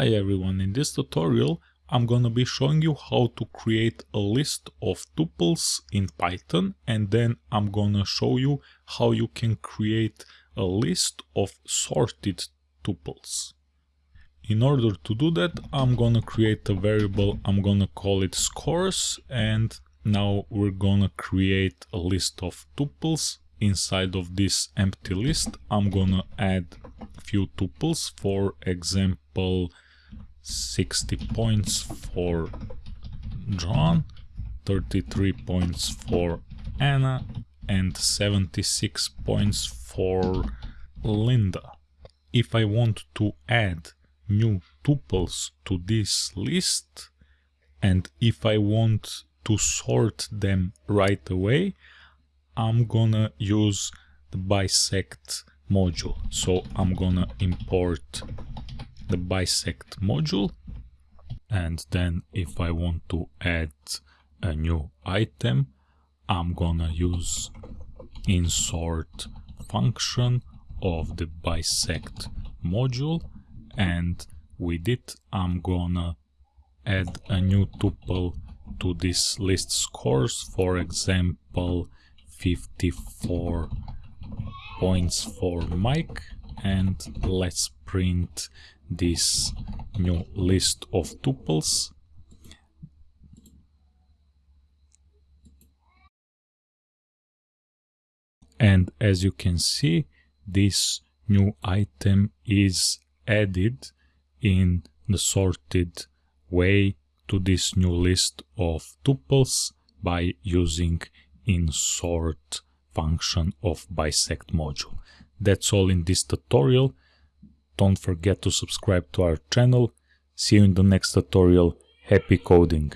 Hi everyone, in this tutorial I'm gonna be showing you how to create a list of tuples in Python and then I'm gonna show you how you can create a list of sorted tuples. In order to do that I'm gonna create a variable, I'm gonna call it scores and now we're gonna create a list of tuples. Inside of this empty list I'm gonna add few tuples, for example 60 points for John, 33 points for Anna, and 76 points for Linda. If I want to add new tuples to this list, and if I want to sort them right away, I'm gonna use the bisect module. So I'm gonna import the bisect module. And then if I want to add a new item I'm gonna use insert function of the bisect module. And with it I'm gonna add a new tuple to this list scores. For example 54 points for Mike and let's print this new list of tuples. And as you can see this new item is added in the sorted way to this new list of tuples by using insert function of bisect module. That's all in this tutorial. Don't forget to subscribe to our channel. See you in the next tutorial. Happy coding!